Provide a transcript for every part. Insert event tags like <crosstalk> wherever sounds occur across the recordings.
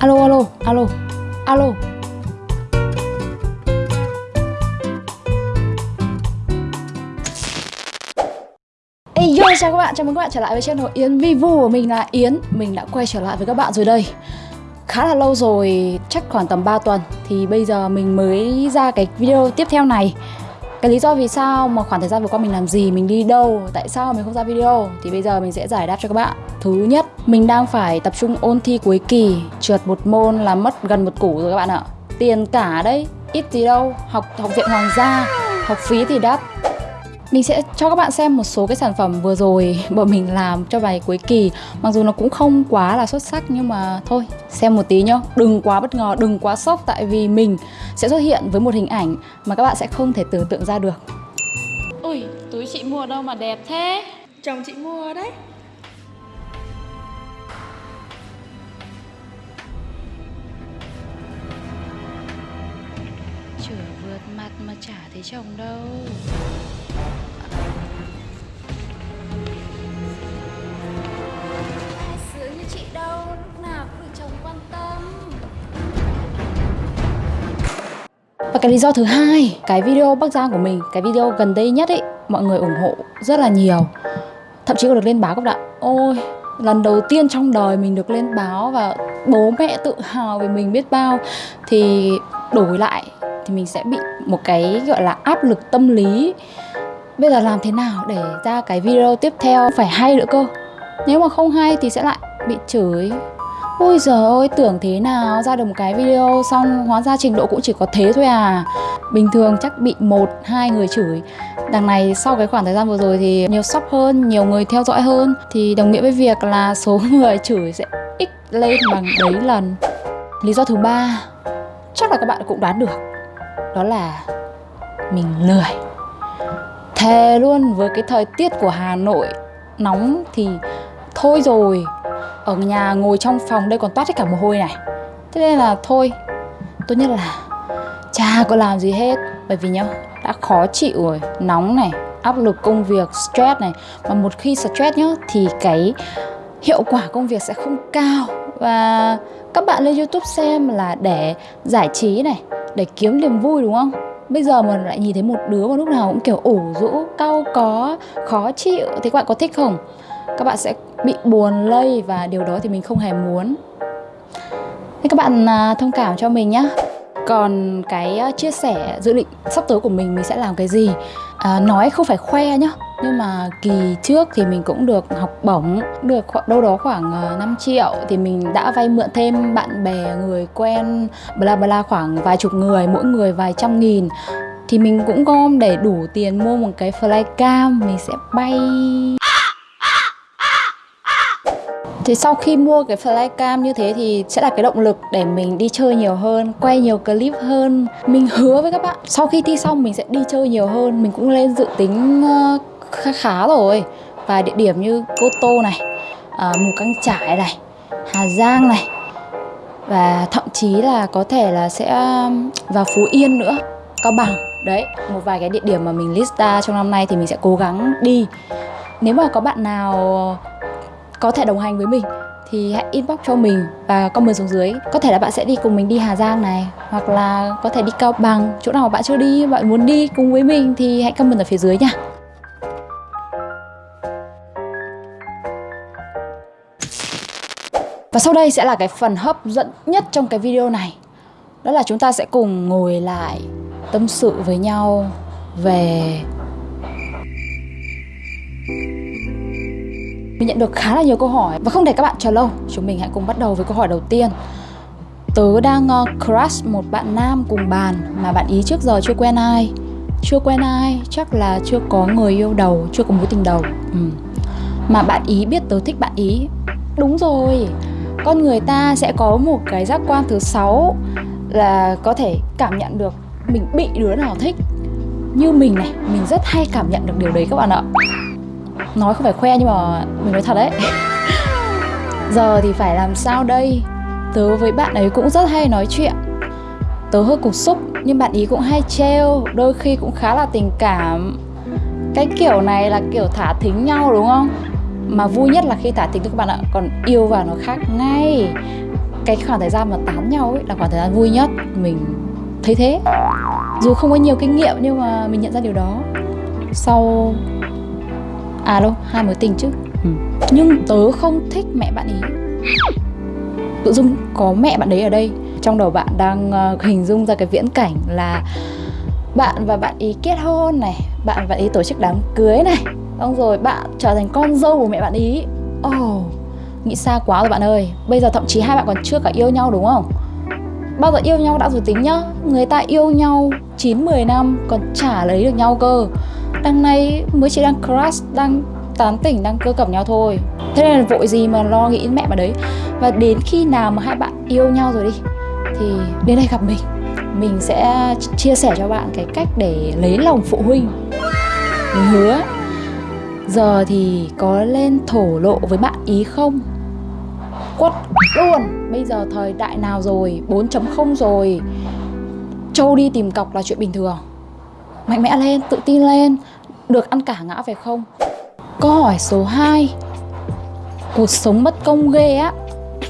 Alo alo alo alo. Hey yo, chào các bạn, chào mừng các bạn trở lại với channel Yến Vivu. Của mình là Yến Mình đã quay trở lại với các bạn rồi đây. Khá là lâu rồi, chắc khoảng tầm 3 tuần. Thì bây giờ mình mới ra cái video tiếp theo này. Cái lý do vì sao mà khoảng thời gian vừa qua mình làm gì, mình đi đâu Tại sao mình không ra video? Thì bây giờ mình sẽ giải đáp cho các bạn. Thứ nhất, mình đang phải tập trung ôn thi cuối kỳ Trượt một môn là mất gần một củ rồi các bạn ạ. Tiền cả đấy, ít gì đâu Học học viện Hoàng gia, học phí thì đắt mình sẽ cho các bạn xem một số cái sản phẩm vừa rồi bọn mình làm cho bài cuối kỳ. Mặc dù nó cũng không quá là xuất sắc nhưng mà thôi xem một tí nhá. Đừng quá bất ngờ, đừng quá sốc tại vì mình sẽ xuất hiện với một hình ảnh mà các bạn sẽ không thể tưởng tượng ra được. Ui, túi chị mua đâu mà đẹp thế? Chồng chị mua đấy. Chửa vượt mặt mà chả thấy chồng đâu Và cái lý do thứ hai, cái video Bắc Giang của mình, cái video gần đây nhất ấy, mọi người ủng hộ rất là nhiều. Thậm chí còn được lên báo các bạn. Ôi, lần đầu tiên trong đời mình được lên báo và bố mẹ tự hào về mình biết bao. Thì đổi lại thì mình sẽ bị một cái gọi là áp lực tâm lý. Bây giờ làm thế nào để ra cái video tiếp theo phải hay nữa cơ? Nếu mà không hay thì sẽ lại bị chửi. Ôi giời ơi, tưởng thế nào? Ra được một cái video xong hóa ra trình độ cũng chỉ có thế thôi à? Bình thường chắc bị một, hai người chửi. Đằng này sau cái khoảng thời gian vừa rồi thì nhiều shop hơn, nhiều người theo dõi hơn. Thì đồng nghĩa với việc là số <laughs> người chửi sẽ x lên bằng đấy lần. Lý do thứ ba chắc là các bạn cũng đoán được. Đó là mình lười. Thề luôn với cái thời tiết của Hà Nội nóng thì thôi rồi. Ở nhà ngồi trong phòng đây còn toát hết cả mồ hôi này. Thế nên là thôi Tốt nhất là chả có làm gì hết. Bởi vì nhá đã khó chịu rồi. Nóng này, áp lực công việc, stress này. Mà một khi stress nhá thì cái hiệu quả công việc sẽ không cao. Và các bạn lên youtube xem là để giải trí này Để kiếm niềm vui đúng không? Bây giờ mà lại nhìn thấy một đứa mà lúc nào cũng kiểu ủ rũ, cau có, khó chịu. Thì các bạn có thích không? Các bạn sẽ bị buồn lây và điều đó thì mình không hề muốn. Thế các bạn à, thông cảm cho mình nhé còn cái à, chia sẻ dự định sắp tới của mình mình sẽ làm cái gì? À, nói không phải khoe nhá nhưng mà kỳ trước thì mình cũng được học bổng. Được đâu đó khoảng à, 5 triệu thì mình đã vay mượn thêm bạn bè người quen bla bla khoảng vài chục người mỗi người vài trăm nghìn. Thì mình cũng gom để đủ tiền mua một cái flycam mình sẽ bay thì sau khi mua cái flycam như thế thì sẽ là cái động lực để mình đi chơi nhiều hơn, quay nhiều clip hơn. Mình hứa với các bạn, sau khi thi xong mình sẽ đi chơi nhiều hơn. Mình cũng lên dự tính ờ, khá khá rồi. Và địa điểm như Cô Tô này, à, Mù Căng Trải này, Hà Giang này. Và thậm chí là có thể là sẽ vào Phú Yên nữa, Cao Bằng. Đấy, một vài cái địa điểm mà mình list ra trong năm nay thì mình sẽ cố gắng đi. Nếu mà có bạn nào có thể đồng hành với mình, thì hãy inbox cho mình và comment xuống dưới. Có thể là bạn sẽ đi cùng mình đi Hà Giang này, hoặc là có thể đi Cao Bằng, chỗ nào bạn chưa đi, bạn muốn đi cùng với mình thì hãy comment ở phía dưới nha. Và sau đây sẽ là cái phần hấp dẫn nhất trong cái video này. Đó là chúng ta sẽ cùng ngồi lại tâm sự với nhau về mình nhận được khá là nhiều câu hỏi và không để các bạn chờ lâu, chúng mình hãy cùng bắt đầu với câu hỏi đầu tiên. Tớ đang uh, crush một bạn nam cùng bàn mà bạn ý trước giờ chưa quen ai. Chưa quen ai, chắc là chưa có người yêu đầu, chưa có mối tình đầu. Ừ. Mà bạn ý biết tớ thích bạn ý. Đúng rồi. Con người ta sẽ có một cái giác quan thứ sáu là có thể cảm nhận được mình bị đứa nào thích. Như mình này, mình rất hay cảm nhận được điều đấy các bạn ạ nói không phải khoe nhưng mà mình nói thật đấy. <laughs> Giờ thì phải làm sao đây? Tớ với bạn ấy cũng rất hay nói chuyện. Tớ hơi cục xúc, nhưng bạn ý cũng hay trêu, đôi khi cũng khá là tình cảm. Cái kiểu này là kiểu thả thính nhau đúng không? Mà vui nhất là khi thả thính các bạn ạ, còn yêu vào nó khác ngay. Cái khoảng thời gian mà tán nhau ấy là khoảng thời gian vui nhất, mình thấy thế. Dù không có nhiều kinh nghiệm nhưng mà mình nhận ra điều đó. Sau à đâu hai mối tình chứ. Ừ. nhưng tớ không thích mẹ bạn ý. Tự dưng có mẹ bạn đấy ở đây. Trong đầu bạn đang uh, hình dung ra cái viễn cảnh là bạn và bạn ý kết hôn này bạn và bạn ý tổ chức đám cưới này. Xong rồi bạn trở thành con dâu của mẹ bạn ý. Oh nghĩ xa quá rồi bạn ơi. Bây giờ thậm chí hai bạn còn chưa cả yêu nhau đúng không? Bao giờ yêu nhau đã rồi tính nhá. Người ta yêu nhau 9-10 năm còn chả lấy được nhau cơ đằng này mới chỉ đang crush đang tán tỉnh, đang cơ cẩm nhau thôi. Thế nên là vội gì mà lo nghĩ mẹ mà đấy. Và đến khi nào mà hai bạn yêu nhau rồi đi, thì đến đây gặp mình. Mình sẽ chia sẻ cho bạn cái cách để lấy lòng phụ huynh. Mình hứa, giờ thì có lên thổ lộ với bạn ý không? Quất luôn. Bây giờ thời đại nào rồi? 4.0 rồi. Châu đi tìm cọc là chuyện bình thường mạnh mẽ lên tự tin lên. Được ăn cả ngã phải không? Câu hỏi số 2 cuộc sống bất công ghê á.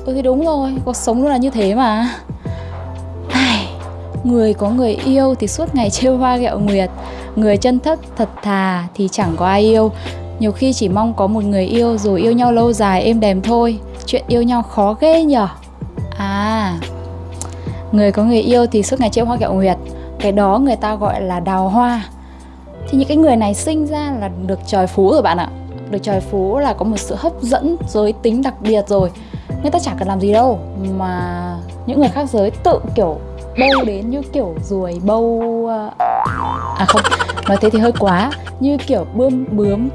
Ừ thì đúng rồi cuộc sống luôn là như thế mà. Ai, người có người yêu thì suốt ngày <laughs> trêu hoa ghẹo nguyệt. Người chân thất thật thà thì chẳng có ai yêu. Nhiều khi chỉ mong có một người yêu rồi yêu nhau lâu dài êm đềm thôi. Chuyện yêu nhau khó ghê nhở? À Người có người yêu thì suốt ngày trêu hoa ghẹo nguyệt. Cái đó người ta gọi là đào hoa. Thì những cái người này sinh ra là được trời phú rồi bạn ạ. Được trời phú là có một sự hấp dẫn giới tính đặc biệt rồi. Người ta chẳng cần làm gì đâu Mà những người khác giới tự kiểu bâu đến như kiểu ruồi bâu À, à không, nói thế thì hơi quá. Như kiểu bươm bướm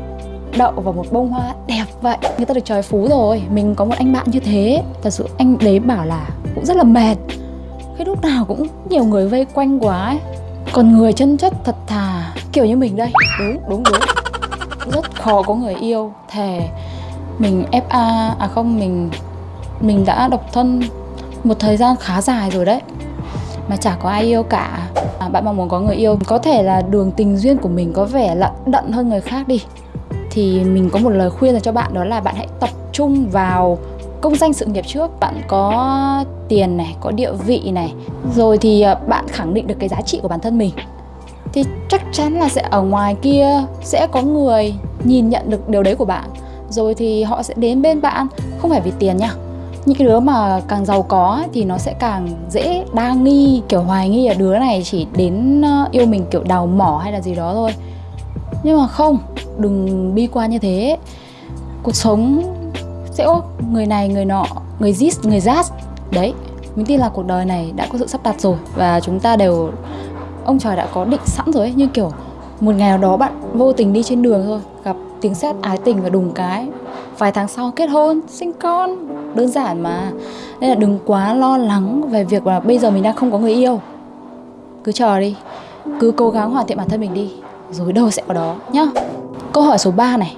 đậu vào một bông hoa đẹp vậy người ta được trời phú rồi. Mình có một anh bạn như thế thật sự anh đấy bảo là cũng rất là mệt cái lúc nào cũng nhiều người vây quanh quá ấy. còn người chân chất thật thà kiểu như mình đây. Đúng đúng đúng. Rất khó có người yêu. Thề mình fa à không mình mình đã độc thân một thời gian khá dài rồi đấy. Mà chả có ai yêu cả. À, bạn mong muốn có người yêu có thể là đường tình duyên của mình có vẻ lận đận hơn người khác đi. Thì mình có một lời khuyên dành cho bạn đó là bạn hãy tập trung vào công danh sự nghiệp trước, bạn có tiền này, có địa vị này, rồi thì à, bạn khẳng định được cái giá trị của bản thân mình. Thì chắc chắn là sẽ ở ngoài kia sẽ có người nhìn nhận được điều đấy của bạn, rồi thì họ sẽ đến bên bạn, không phải vì tiền nha. Những cái đứa mà càng giàu có thì nó sẽ càng dễ đa nghi, kiểu hoài nghi là đứa này chỉ đến à, yêu mình kiểu đào mỏ hay là gì đó thôi. Nhưng mà không, đừng bi quan như thế. Cuộc sống sẽ có người này, người nọ, người zis người zas đấy, mình tin là cuộc đời này đã có sự sắp đặt rồi và chúng ta đều, ông trời đã có định sẵn rồi ấy. Như kiểu, một ngày nào đó bạn vô tình đi trên đường thôi, gặp tiếng sét ái tình và đùng cái, vài tháng sau kết hôn, sinh con, đơn giản mà. Nên là đừng quá lo lắng về việc là bây giờ mình đang không có người yêu. Cứ chờ đi, cứ cố gắng hoàn thiện bản thân mình đi, rồi đâu sẽ có đó, nhá. Câu hỏi số 3 này.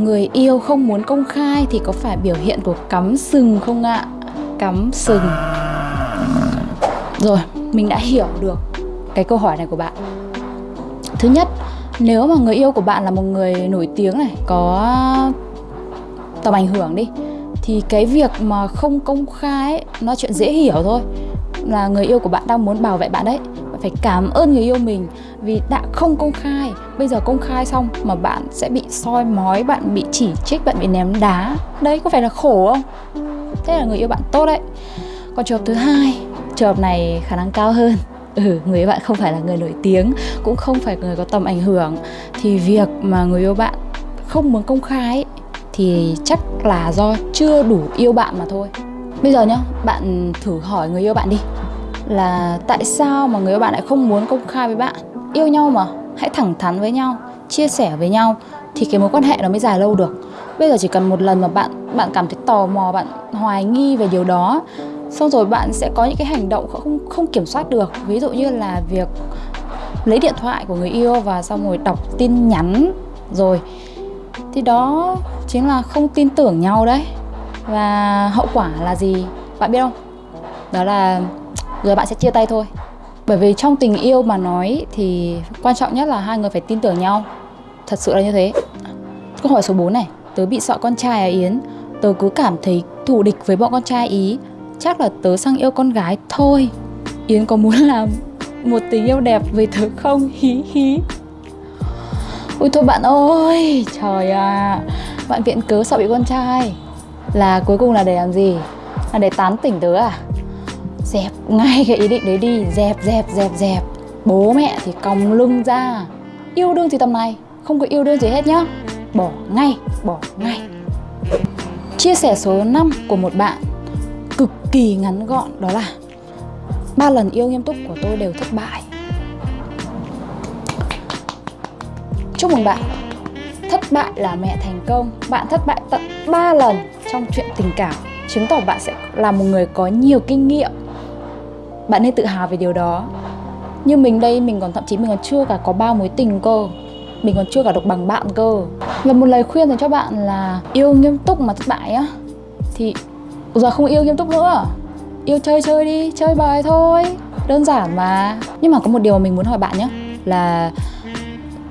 Người yêu không muốn công khai thì có phải biểu hiện của cắm sừng không ạ? Cắm sừng. Rồi, mình đã hiểu được cái câu hỏi này của bạn. Thứ nhất, nếu mà người yêu của bạn là một người nổi tiếng này Có tầm ảnh hưởng đi Thì cái việc mà không công khai ấy, nó chuyện dễ hiểu thôi. Là người yêu của bạn đang muốn bảo vệ bạn đấy phải cảm ơn người yêu mình vì đã không công khai. Bây giờ công khai xong mà bạn sẽ bị soi mói, bạn bị chỉ trích, bạn bị ném đá. Đấy, có phải là khổ không? Thế là người yêu bạn tốt đấy. Còn trường hợp thứ hai, trường hợp này khả năng cao hơn. Ừ người yêu bạn không phải là người nổi tiếng, cũng không phải người có tầm ảnh hưởng. Thì việc mà người yêu bạn không muốn công khai thì chắc là do chưa đủ yêu bạn mà thôi. Bây giờ nhá, bạn thử hỏi người yêu bạn đi là tại sao mà người bạn lại không muốn công khai với bạn? Yêu nhau mà, hãy thẳng thắn với nhau, chia sẻ với nhau thì cái mối quan hệ nó mới dài lâu được. Bây giờ chỉ cần một lần mà bạn bạn cảm thấy tò mò, bạn hoài nghi về điều đó, xong rồi bạn sẽ có những cái hành động không không kiểm soát được. Ví dụ như là việc lấy điện thoại của người yêu và xong rồi đọc tin nhắn rồi, thì đó chính là không tin tưởng nhau đấy. Và hậu quả là gì? Bạn biết không? Đó là rồi bạn sẽ chia tay thôi. Bởi vì trong tình yêu mà nói thì quan trọng nhất là hai người phải tin tưởng nhau. Thật sự là như thế. Câu hỏi số 4 này, tớ bị sợ con trai à Yến? Tớ cứ cảm thấy thù địch với bọn con trai ý. Chắc là tớ sang yêu con gái thôi. Yến có muốn làm một tình yêu đẹp với tớ không? Hí hí. Ui thôi bạn ơi, Trời à Bạn viện cớ sợ bị con trai. Là cuối cùng là để làm gì? Là để tán tỉnh tớ à? Dẹp ngay cái ý định đấy đi. Dẹp dẹp dẹp dẹp. Bố mẹ thì còng lưng ra. Yêu đương thì tầm này, Không có yêu đương gì hết nhá. Bỏ ngay Bỏ ngay. Chia sẻ số 5 của một bạn Cực kỳ ngắn gọn, đó là ba lần yêu nghiêm túc của tôi đều thất bại. Chúc mừng bạn. Thất bại là mẹ thành công. Bạn thất bại tận 3 lần trong chuyện tình cảm. Chứng tỏ bạn sẽ là một người có nhiều kinh nghiệm. Bạn nên tự hào về điều đó. Như mình đây, mình còn thậm chí mình còn chưa cả có bao mối tình cơ. Mình còn chưa cả được bằng bạn cơ. Và một lời khuyên dành cho bạn là Yêu nghiêm túc mà thất bại á Thì giờ không yêu nghiêm túc nữa. Yêu chơi chơi đi, chơi bời thôi. Đơn giản mà. Nhưng mà có một điều mà mình muốn hỏi bạn nhé Là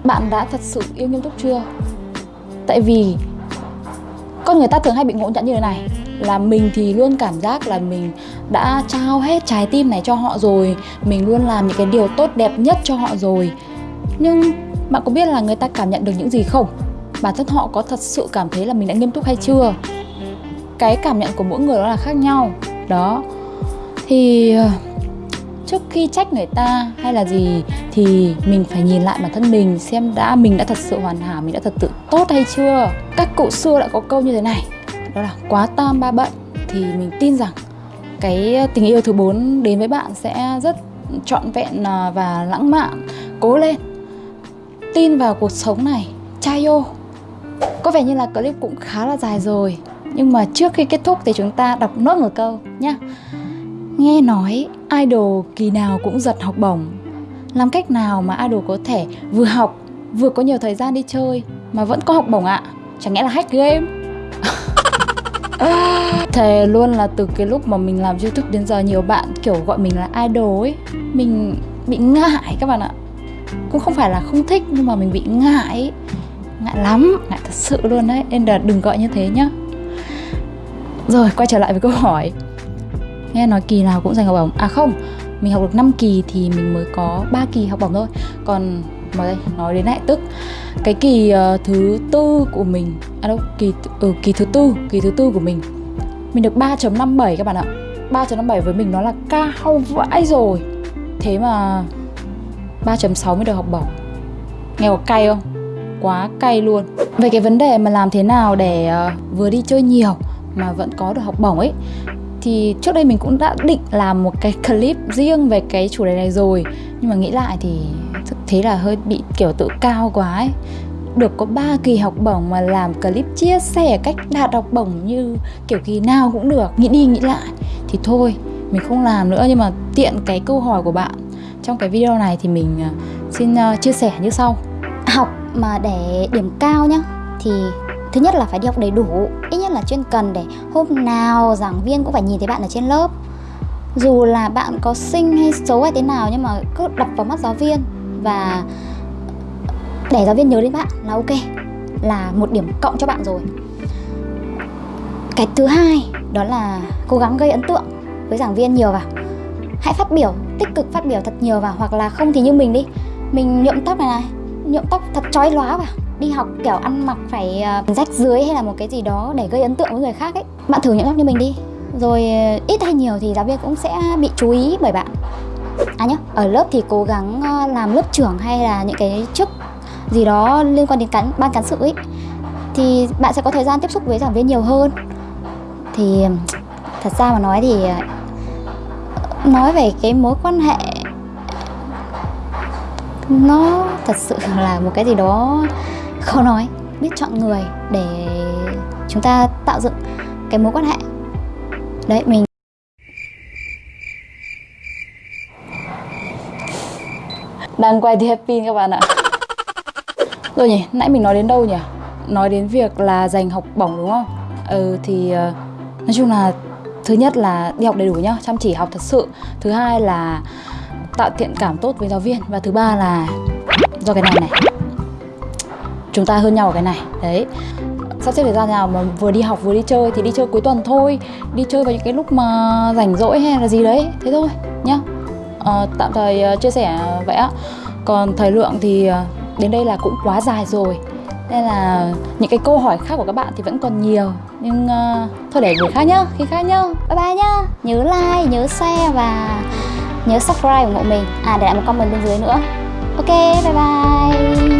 bạn đã thật sự yêu nghiêm túc chưa? Tại vì con người ta thường hay bị ngộ nhận như thế này là mình thì luôn cảm giác là mình đã trao hết trái tim này cho họ rồi. Mình luôn làm những cái điều tốt đẹp nhất cho họ rồi. Nhưng bạn có biết là người ta cảm nhận được những gì không? Bản thân họ có thật sự cảm thấy là mình đã nghiêm túc hay chưa? Cái cảm nhận của mỗi người đó là khác nhau. Đó. Thì ờ, trước khi trách người ta hay là gì thì mình phải nhìn lại bản thân mình xem đã mình đã thật sự hoàn hảo, mình đã thật sự tốt hay chưa? Các cụ xưa đã có câu như thế này đó là quá tam ba bận thì mình tin rằng cái tình yêu thứ bốn đến với bạn sẽ rất trọn vẹn à, và lãng mạn cố lên tin vào cuộc sống này trai ô có vẻ như là clip cũng khá là dài rồi, nhưng mà trước khi kết thúc thì chúng ta đọc nốt một câu nhá Nghe nói, idol kỳ nào cũng giật học bổng Làm cách nào mà idol có thể vừa học, vừa có nhiều thời gian đi chơi mà vẫn có học bổng ạ? À? Chẳng lẽ là hack game? <gasps> Thề luôn là từ cái lúc mà mình làm youtube đến giờ nhiều bạn kiểu gọi mình là idol ấy Mình bị ngại các bạn ạ. Cũng không phải là không thích nhưng mà mình bị ngại Ngại lắm, ngại thật sự luôn đấy Nên là đừng gọi như thế nhá. Rồi quay trở lại với câu hỏi. Nghe nói kỳ nào cũng giành học bổng. À không mình học được 5 kỳ thì mình mới có 3 kỳ học bổng thôi. Còn mà đây nói đến lại tức. Cái kỳ uh, thứ tư của mình à đâu kỳ ừ, kỳ thứ tư kỳ thứ tư của mình. Mình được 3.57 các bạn ạ. 3.57 với mình nó là cao vãi rồi. Thế mà 3.6 mới được học bổng. Nghe có cay không? Quá cay luôn. Về cái vấn đề mà làm thế nào để uh, vừa đi chơi nhiều mà vẫn có được học bổng ấy? Thì trước đây mình cũng đã định làm một cái clip riêng về cái chủ đề này rồi. Nhưng mà nghĩ lại thì thực thế là hơi bị kiểu tự cao quá ấy. Được có 3 kỳ học bổng mà làm clip chia sẻ cách đạt học bổng như kiểu kỳ nào cũng được, nghĩ đi nghĩ lại. Thì thôi, mình không làm nữa nhưng mà tiện cái câu hỏi của bạn. Trong cái video này thì mình à, xin à, chia sẻ như sau. Học mà để điểm cao nhá, thì Thứ nhất là phải đi học đầy đủ. Ít nhất là chuyên cần để hôm nào giảng viên cũng phải nhìn thấy bạn ở trên lớp. Dù là bạn có xinh hay xấu hay thế nào Nhưng mà cứ đập vào mắt giáo viên. Và để giáo viên nhớ đến bạn là ok Là một điểm cộng cho bạn rồi. Cái thứ hai đó là cố gắng gây ấn tượng với giảng viên nhiều vào. Hãy phát biểu, tích cực phát biểu thật nhiều vào Hoặc là không thì như mình đi. Mình nhuộm tóc này này Nhuộm tóc thật chói lóa vào. Đi học kiểu ăn mặc phải ờ, rách dưới hay là một cái gì đó để gây ấn tượng với người khác ấy. Bạn thử nhuộm tóc như mình đi. Rồi ờ, ít hay nhiều thì giáo viên cũng sẽ bị chú ý bởi bạn à nhá, ở lớp thì cố gắng ờ, làm lớp trưởng hay là những cái chức gì đó liên quan đến cán, ban cán sự ấy. Thì bạn sẽ có thời gian tiếp xúc với giảng viên nhiều hơn. Thì, thật ra mà nói thì ờ, nói về cái mối quan hệ, nó thật sự <laughs> là một cái gì đó khó nói. Biết chọn người để chúng ta tạo dựng cái mối quan hệ. Đấy, mình đang quay thì happy các bạn ạ. Rồi nhỉ nãy mình nói đến đâu nhỉ? Nói đến việc là dành học bổng đúng không? Ừ thì uh, nói chung là thứ nhất là đi học đầy đủ nhá chăm chỉ học thật sự. Thứ hai là tạo thiện cảm tốt với giáo viên. Và thứ ba là do cái này này. Chúng ta hơn nhau ở cái này. Đấy. Sắp xếp thời gian nào mà vừa đi học vừa đi chơi thì đi chơi cuối tuần thôi. Đi chơi vào những cái lúc mà rảnh rỗi hay là gì đấy. Thế thôi nhá. Ờ, tạm thời ờ, chia sẻ vậy ạ. Còn thời lượng thì ờ, đến đây là cũng quá dài rồi. Nên là những cái câu hỏi khác của các bạn thì vẫn còn nhiều. Nhưng uh, thôi để buổi khác nhá khi khác nhá. Bye bye nhá. Nhớ like, nhớ share và nhớ subscribe ủng hộ mình. À để lại một comment bên dưới nữa. Ok bye bye.